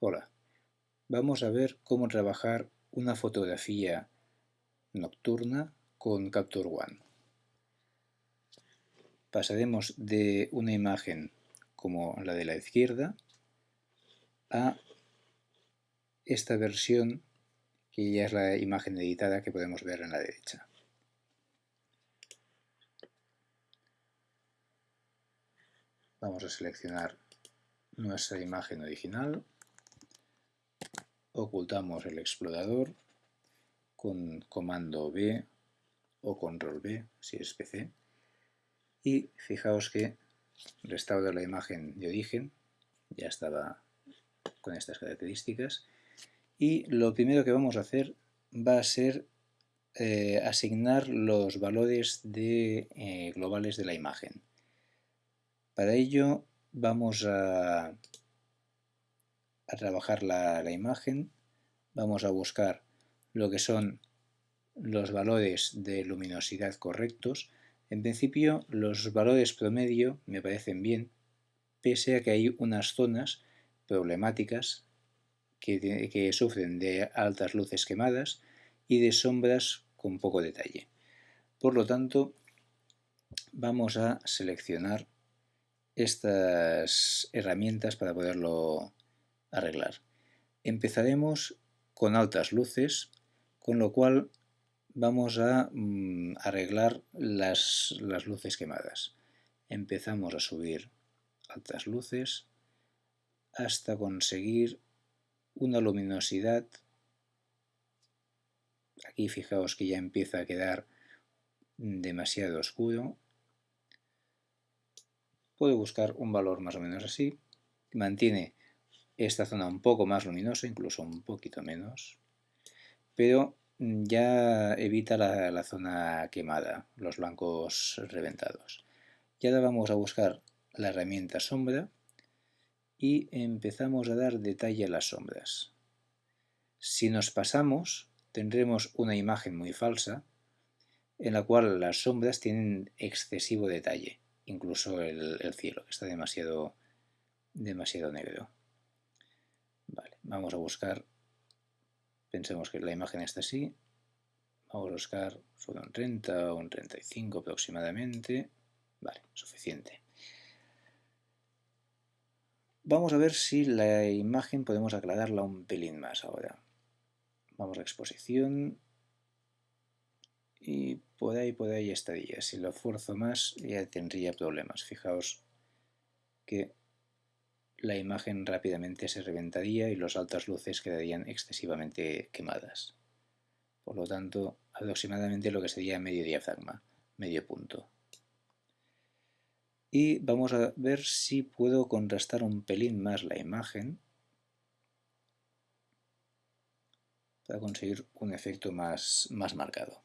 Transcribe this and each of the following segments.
Hola, vamos a ver cómo trabajar una fotografía nocturna con Capture One. Pasaremos de una imagen como la de la izquierda a esta versión que ya es la imagen editada que podemos ver en la derecha. Vamos a seleccionar nuestra imagen original ocultamos el explorador con comando B o control B si es PC y fijaos que restauro la imagen de origen ya estaba con estas características y lo primero que vamos a hacer va a ser eh, asignar los valores de, eh, globales de la imagen. Para ello vamos a a trabajar la, imagen, vamos a buscar lo que son los valores de luminosidad correctos. En principio los valores promedio me parecen bien, pese a que hay unas zonas problemáticas que, que, sufren de altas luces quemadas y de sombras con poco detalle. Por lo tanto, vamos a seleccionar estas herramientas para poderlo arreglar. Empezaremos con altas luces, con lo cual vamos a mm, arreglar las, las luces quemadas. Empezamos a subir altas luces hasta conseguir una luminosidad. Aquí fijaos que ya empieza a quedar demasiado oscuro. Puedo buscar un valor más o menos así. Mantiene esta zona un poco más luminosa, incluso un poquito menos, pero ya evita la, zona quemada, los blancos reventados. Y ahora vamos a buscar la herramienta sombra y empezamos a dar detalle a las sombras. Si nos pasamos, tendremos una imagen muy falsa, en la cual las sombras tienen excesivo detalle, incluso el, el cielo, que está demasiado, demasiado negro. Vamos a buscar, pensemos que la imagen está así, vamos a buscar sobre un 30 o un 35 aproximadamente, vale, suficiente. Vamos a ver si la imagen podemos aclararla un pelín más ahora. Vamos a exposición y por ahí, por ahí estaría. Si lo esfuerzo más ya tendría problemas. Fijaos que la imagen rápidamente se reventaría y las altas luces quedarían excesivamente quemadas. Por lo tanto, aproximadamente lo que sería medio diafragma, medio punto. Y vamos a ver si puedo contrastar un pelín más la imagen para conseguir un efecto más, más marcado.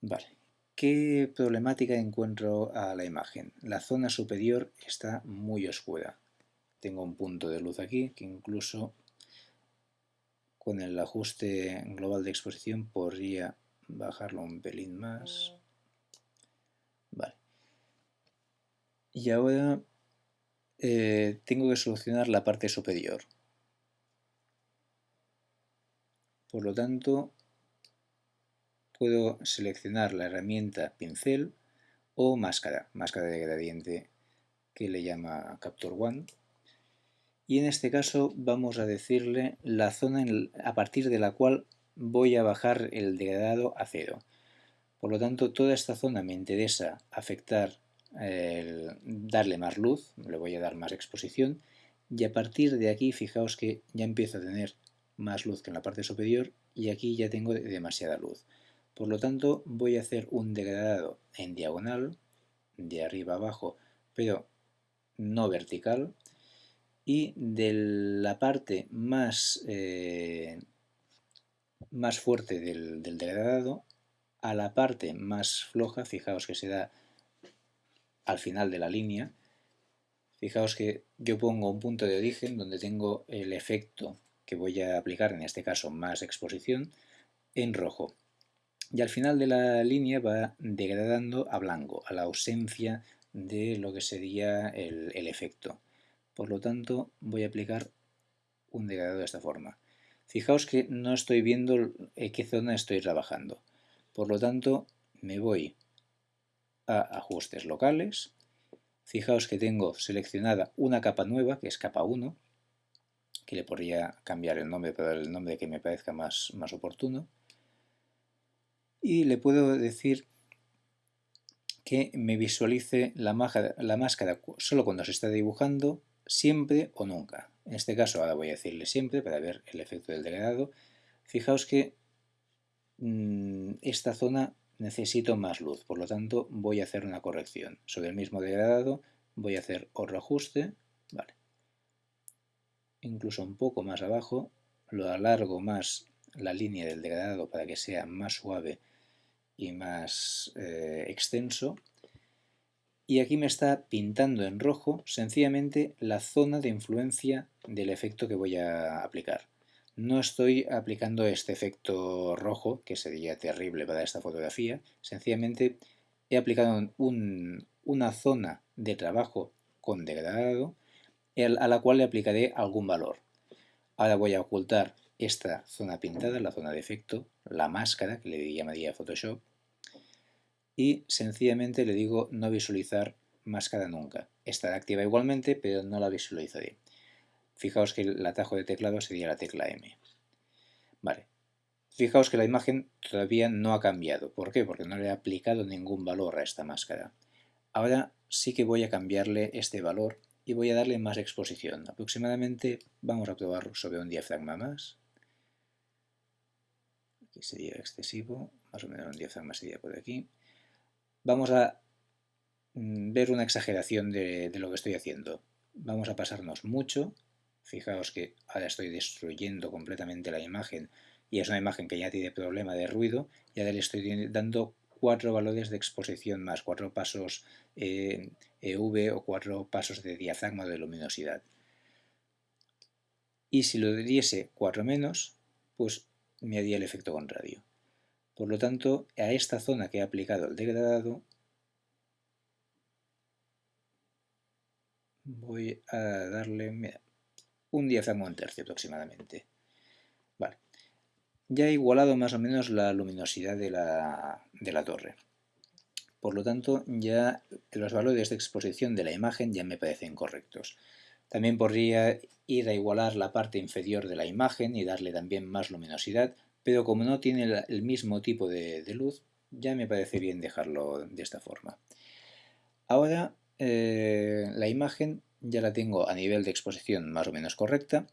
Vale, ¿Qué problemática encuentro a la imagen? La zona superior está muy oscura. Tengo un punto de luz aquí que incluso con el ajuste global de exposición podría bajarlo un pelín más. Vale. Y ahora eh, tengo que solucionar la parte superior. Por lo tanto, puedo seleccionar la herramienta pincel o máscara, máscara de gradiente que le llama Capture One. Y en este caso vamos a decirle la zona a partir de la cual voy a bajar el degradado a cero. Por lo tanto, toda esta zona me interesa afectar, darle más luz, le voy a dar más exposición, y a partir de aquí, fijaos que ya empiezo a tener más luz que en la parte superior, y aquí ya tengo demasiada luz. Por lo tanto, voy a hacer un degradado en diagonal, de arriba abajo, pero no vertical, y de la parte más, eh, más fuerte del, del degradado a la parte más floja, fijaos que se da al final de la línea, fijaos que yo pongo un punto de origen donde tengo el efecto que voy a aplicar, en este caso más exposición, en rojo y al final de la línea va degradando a blanco, a la ausencia de lo que sería el, efecto. Por lo tanto, voy a aplicar un degradado de esta forma. Fijaos que no estoy viendo en qué zona estoy trabajando. Por lo tanto, me voy a ajustes locales. Fijaos que tengo seleccionada una capa nueva, que es capa 1, que le podría cambiar el nombre para el nombre que me parezca más, más oportuno. Y le puedo decir que me visualice la, máscara solo cuando se está dibujando, siempre o nunca. En este caso ahora voy a decirle siempre para ver el efecto del degradado. Fijaos que mm, esta zona necesito más luz, por lo tanto voy a hacer una corrección. Sobre el mismo degradado voy a hacer otro ajuste, vale. incluso un poco más abajo, lo alargo más la línea del degradado para que sea más suave y más eh, extenso. Y aquí me está pintando en rojo sencillamente la zona de influencia del efecto que voy a aplicar. No estoy aplicando este efecto rojo, que sería terrible para esta fotografía, sencillamente he aplicado una zona de trabajo con degradado a la cual le aplicaré algún valor. Ahora voy a ocultar esta zona pintada, la zona de efecto, la máscara, que le llamaría Photoshop, y sencillamente le digo no visualizar máscara nunca. Estará activa igualmente, pero no la visualizaré. Fijaos que el atajo de teclado sería la tecla M. Vale. Fijaos que la imagen todavía no ha cambiado. ¿Por qué? Porque no le he aplicado ningún valor a esta máscara. Ahora sí que voy a cambiarle este valor y voy a darle más exposición. Aproximadamente vamos a probar sobre un diafragma más. Sería excesivo, más o menos un diafragma sería por aquí. Vamos a mm, ver una exageración de, lo que estoy haciendo. Vamos a pasarnos mucho Fijaos que ahora estoy destruyendo completamente la imagen y es una imagen que ya tiene problema de ruido y ahora le estoy dando cuatro valores de exposición más, cuatro pasos EV e o cuatro pasos de diafragma de luminosidad. Y si lo diese 4 menos, pues me haría el efecto contrario. Por lo tanto, a esta zona que he aplicado el degradado, voy a darle, un diafragma un tercio aproximadamente. Vale. Ya he igualado más o menos la luminosidad de la, de la torre. Por lo tanto, ya los valores de exposición de la imagen ya me parecen correctos. También podría ir a igualar la parte inferior de la imagen y darle también más luminosidad, pero como no tiene el mismo tipo de, luz, ya me parece bien dejarlo de esta forma. Ahora eh, la imagen ya la tengo a nivel de exposición más o menos correcta,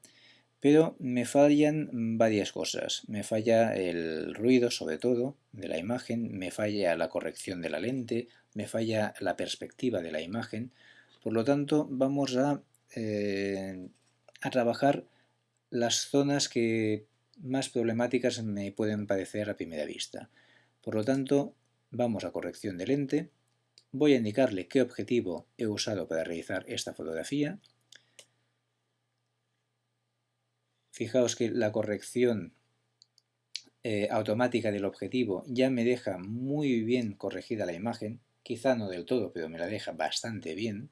pero me fallan varias cosas. Me falla el ruido, sobre todo, de la imagen, me falla la corrección de la lente, me falla la perspectiva de la imagen. Por lo tanto, vamos a, eh, a trabajar las zonas que más problemáticas me pueden parecer a primera vista. Por lo tanto, vamos a corrección de lente, Voy a indicarle qué objetivo he usado para realizar esta fotografía. Fijaos que la corrección eh, automática del objetivo ya me deja muy bien corregida la imagen, quizá no del todo, pero me la deja bastante bien.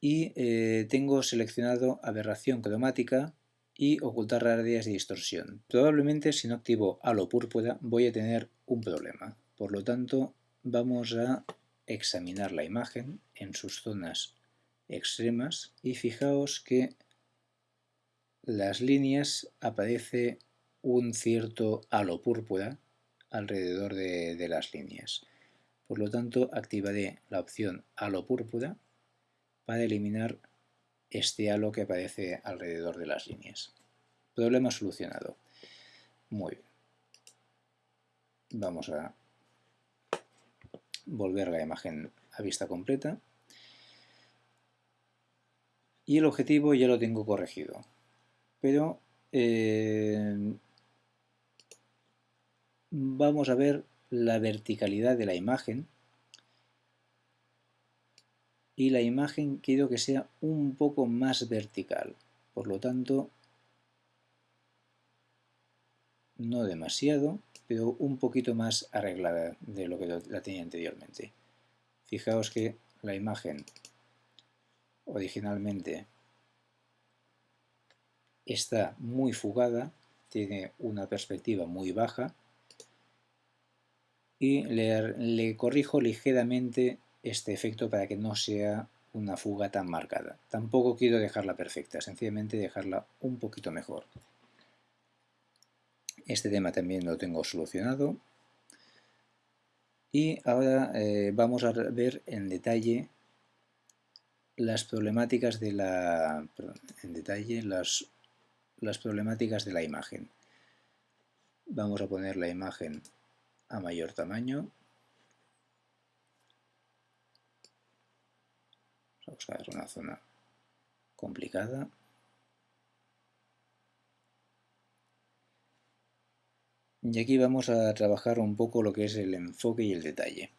Y eh, tengo seleccionado aberración cromática y ocultar raridades de distorsión. Probablemente si no activo halo púrpura voy a tener un problema. Por lo tanto, vamos a examinar la imagen en sus zonas extremas y fijaos que las líneas aparece un cierto halo púrpura alrededor de, las líneas. Por lo tanto, activaré la opción halo púrpura para eliminar este halo que aparece alrededor de las líneas. Problema solucionado. Muy bien. Vamos a volver la imagen a vista completa y el objetivo ya lo tengo corregido pero eh, vamos a ver la verticalidad de la imagen y la imagen quiero que sea un poco más vertical por lo tanto no demasiado pero un poquito más arreglada de lo que la tenía anteriormente. Fijaos que la imagen originalmente está muy fugada, tiene una perspectiva muy baja y le, corrijo ligeramente este efecto para que no sea una fuga tan marcada. Tampoco quiero dejarla perfecta, sencillamente dejarla un poquito mejor. Este tema también lo tengo solucionado. Y ahora eh, vamos a ver en detalle las problemáticas de la en detalle las, las problemáticas de la imagen. Vamos a poner la imagen a mayor tamaño. Vamos a buscar una zona complicada. Y aquí vamos a trabajar un poco lo que es el enfoque y el detalle.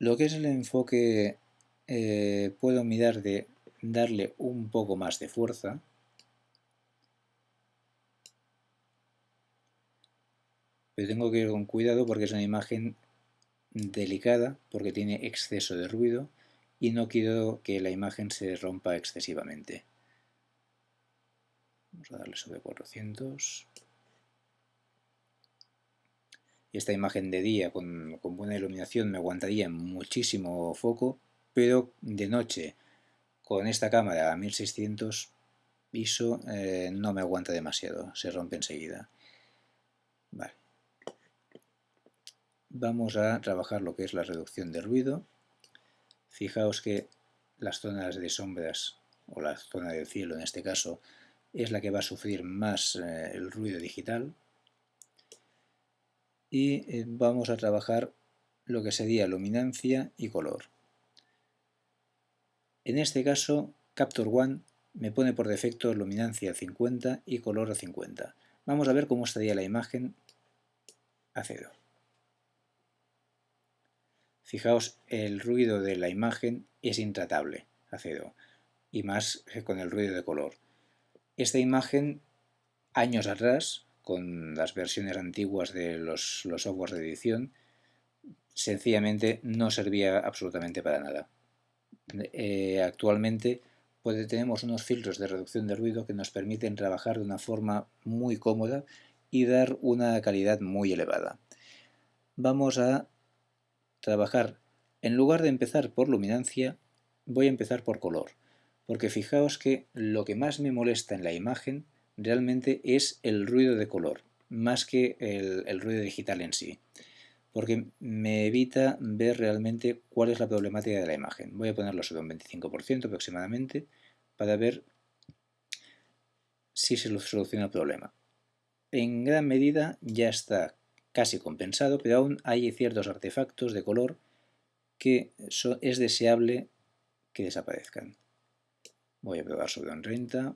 Lo que es el enfoque eh, puedo mirar de darle un poco más de fuerza. Pero tengo que ir con cuidado porque es una imagen delicada, porque tiene exceso de ruido y no quiero que la imagen se rompa excesivamente. Vamos a darle sobre 400 esta imagen de día con, buena iluminación me aguantaría muchísimo foco, pero de noche con esta cámara a 1600 ISO eh, no me aguanta demasiado, se rompe enseguida. Vamos a trabajar lo que es la reducción de ruido. Fijaos que las zonas de sombras, o la zona del cielo en este caso, es la que va a sufrir más eh, el ruido digital, y eh, vamos a trabajar lo que sería luminancia y color. En este caso, Capture One me pone por defecto luminancia a 50 y color a 50. Vamos a ver cómo estaría la imagen a cero. Fijaos, el ruido de la imagen es intratable a cero, y más con el ruido de color. Esta imagen, años atrás, con las versiones antiguas de los, los softwares de edición, sencillamente no servía absolutamente para nada. Eh, actualmente tenemos unos filtros de reducción de ruido que nos permiten trabajar de una forma muy cómoda y dar una calidad muy elevada. Vamos a trabajar, en lugar de empezar por luminancia, voy a empezar por color, porque fijaos que lo que más me molesta en la imagen realmente es el ruido de color, más que el, ruido digital en sí, porque me evita ver realmente cuál es la problemática de la imagen. Voy a ponerlo sobre un 25% aproximadamente para ver si se soluciona el problema. En gran medida ya está casi compensado, pero aún hay ciertos artefactos de color que es deseable que desaparezcan. Voy a probar sobre un 30,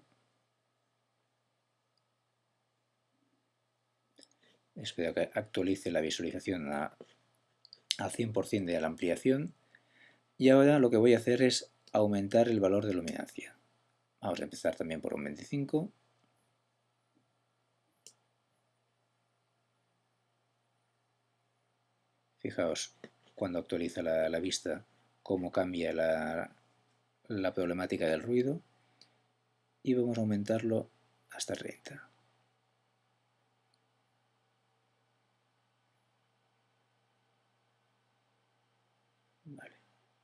espero que actualice la visualización a, 100% de la ampliación y ahora lo que voy a hacer es aumentar el valor de luminancia. Vamos a empezar también por un 25. Fijaos cuando actualiza la, vista cómo cambia la, la problemática del ruido y vamos a aumentarlo hasta 30.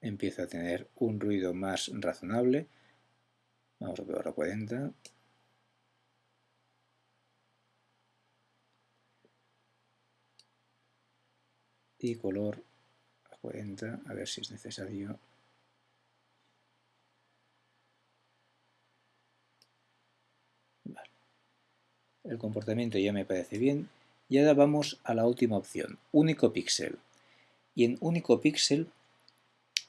empieza a tener un ruido más razonable. Vamos a probar a 40. Y color a 40, a ver si es necesario. El comportamiento ya me parece bien. Y ahora vamos a la última opción, único píxel. Y en único píxel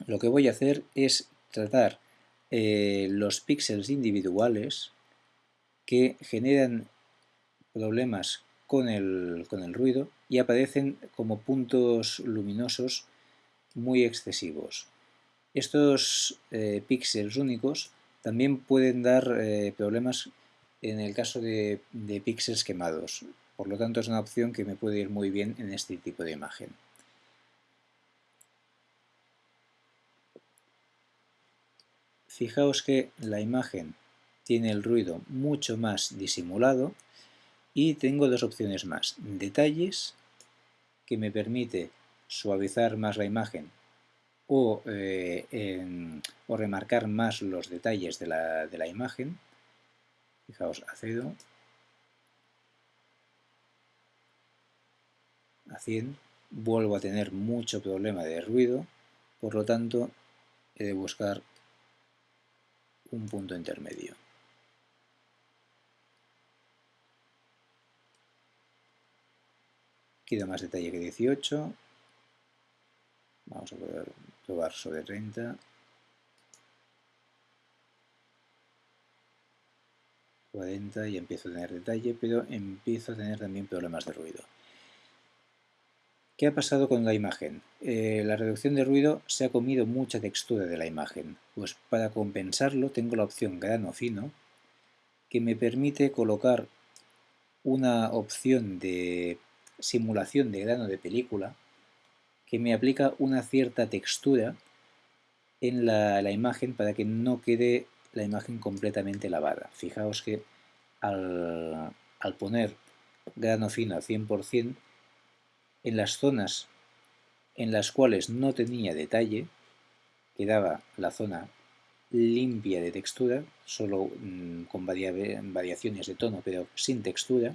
lo que voy a hacer es tratar eh, los píxeles individuales que generan problemas con el, ruido y aparecen como puntos luminosos muy excesivos. Estos eh, píxeles únicos también pueden dar eh, problemas en el caso de, de píxeles quemados, por lo tanto es una opción que me puede ir muy bien en este tipo de imagen. Fijaos que la imagen tiene el ruido mucho más disimulado y tengo dos opciones más. Detalles, que me permite suavizar más la imagen o, eh, o remarcar más los detalles de la, de la imagen. Fijaos, acedo a 100, vuelvo a tener mucho problema de ruido, por lo tanto he de buscar un punto intermedio. Queda más detalle que 18. Vamos a poder probar sobre 30. 40 y empiezo a tener detalle, pero empiezo a tener también problemas de ruido. ¿Qué ha pasado con la imagen? Eh, la reducción de ruido se ha comido mucha textura de la imagen. Pues para compensarlo tengo la opción grano fino, que me permite colocar una opción de simulación de grano de película que me aplica una cierta textura en la, imagen para que no quede la imagen completamente lavada. Fijaos que al, al poner grano fino al 100%, en las zonas en las cuales no tenía detalle, quedaba la zona limpia de textura, solo mm, con variaciones de tono, pero sin textura,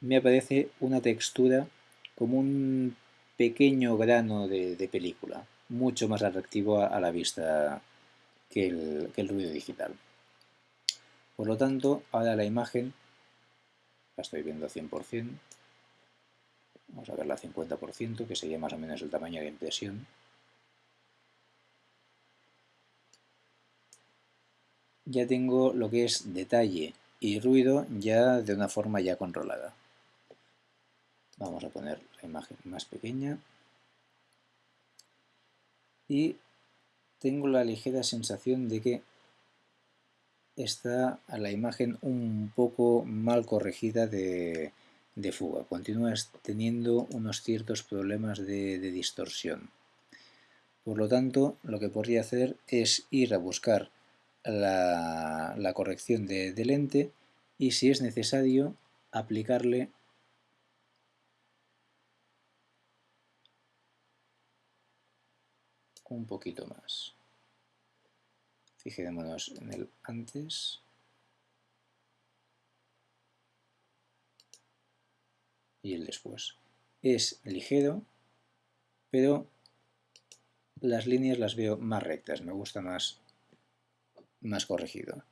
me aparece una textura como un pequeño grano de, película, mucho más atractivo a, la vista que el, ruido digital. Por lo tanto, ahora la imagen la estoy viendo 100%, Vamos a verla a 50%, que sería más o menos el tamaño de impresión. Ya tengo lo que es detalle y ruido ya de una forma ya controlada. Vamos a poner la imagen más pequeña. Y tengo la ligera sensación de que está la imagen un poco mal corregida de, de fuga. Continúas teniendo unos ciertos problemas de, distorsión. Por lo tanto, lo que podría hacer es ir a buscar la, corrección de, de lente y si es necesario aplicarle un poquito más. Fijémonos en el antes. y el después. Es ligero, pero las líneas las veo más rectas, me gusta más, más corregido.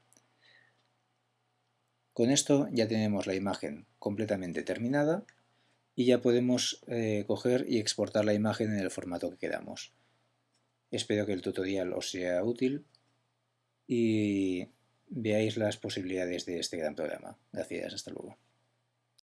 Con esto ya tenemos la imagen completamente terminada y ya podemos eh, coger y exportar la imagen en el formato que queramos. Espero que el tutorial os sea útil y veáis las posibilidades de este gran programa. Gracias, hasta luego.